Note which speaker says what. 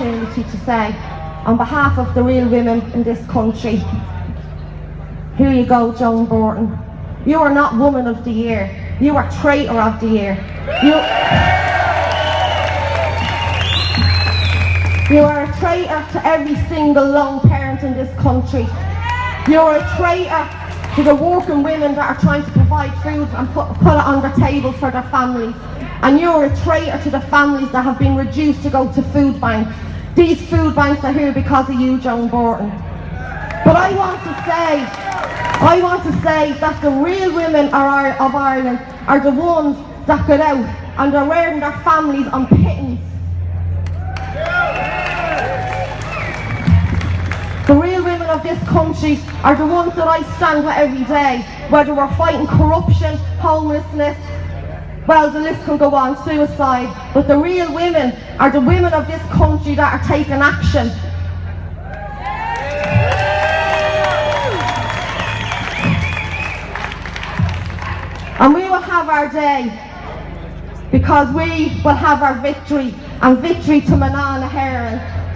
Speaker 1: say, on behalf of the real women in this country, here you go, Joan Burton. You are not Woman of the Year. You are Traitor of the Year. You, you are a traitor to every single lone parent in this country. You are a traitor to the working women that are trying to provide food and put, put it on the table for their families. And you're a traitor to the families that have been reduced to go to food banks. These food banks are here because of you, Joan Burton. But I want to say, I want to say that the real women are, of Ireland are the ones that get out and they're wearing their families on pittance. Of this country are the ones that I stand with every day, whether we're fighting corruption, homelessness, well, the list can go on, suicide. But the real women are the women of this country that are taking action. And we will have our day because we will have our victory and victory to Mná na hÉireann.